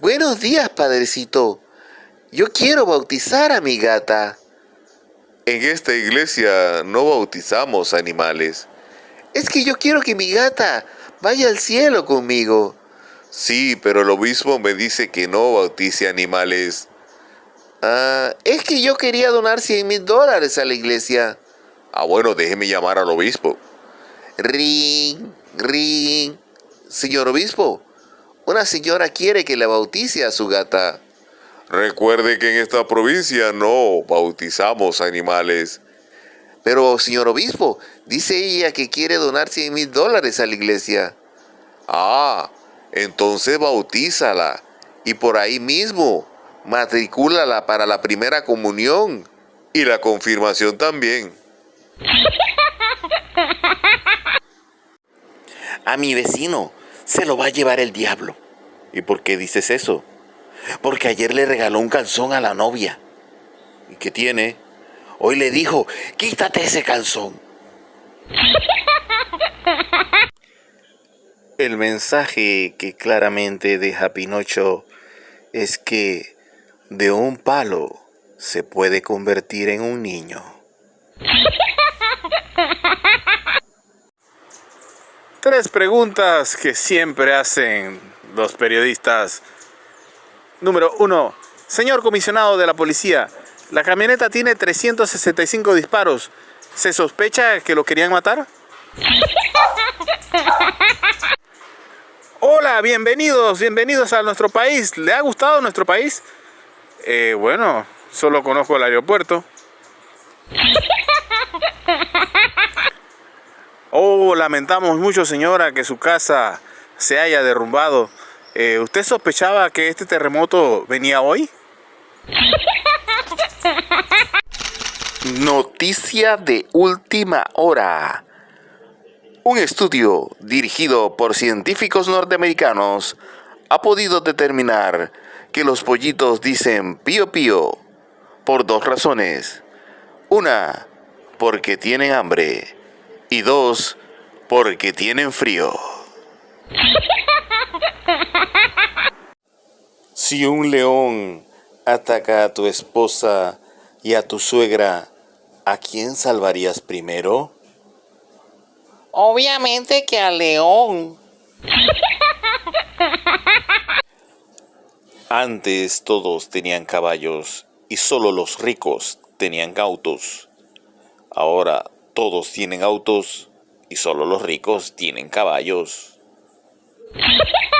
Buenos días, padrecito. Yo quiero bautizar a mi gata. En esta iglesia no bautizamos animales. Es que yo quiero que mi gata vaya al cielo conmigo. Sí, pero el obispo me dice que no bautice animales. Ah, es que yo quería donar 100 mil dólares a la iglesia. Ah, bueno, déjeme llamar al obispo. Ring, ring. Señor obispo, una señora quiere que le bautice a su gata. Recuerde que en esta provincia no bautizamos animales. Pero, señor obispo, dice ella que quiere donar 100 mil dólares a la iglesia. Ah, entonces bautízala. Y por ahí mismo, matricúlala para la primera comunión. Y la confirmación también. A mi vecino se lo va a llevar el diablo. ¿Y por qué dices eso? Porque ayer le regaló un calzón a la novia. ¿Y qué tiene? Hoy le dijo, quítate ese calzón. El mensaje que claramente deja Pinocho es que de un palo se puede convertir en un niño. Tres preguntas que siempre hacen los periodistas. Número uno, señor comisionado de la policía, la camioneta tiene 365 disparos. ¿Se sospecha que lo querían matar? Hola, bienvenidos, bienvenidos a nuestro país. ¿Le ha gustado nuestro país? Eh, bueno, solo conozco el aeropuerto. Lamentamos mucho, señora, que su casa se haya derrumbado. Eh, ¿Usted sospechaba que este terremoto venía hoy? Noticia de última hora. Un estudio dirigido por científicos norteamericanos ha podido determinar que los pollitos dicen pío pío por dos razones. Una, porque tienen hambre. Y dos, porque tienen frío. Si un león ataca a tu esposa y a tu suegra, ¿a quién salvarías primero? Obviamente que al león. Antes todos tenían caballos y solo los ricos tenían autos. Ahora todos tienen autos y solo los ricos tienen caballos.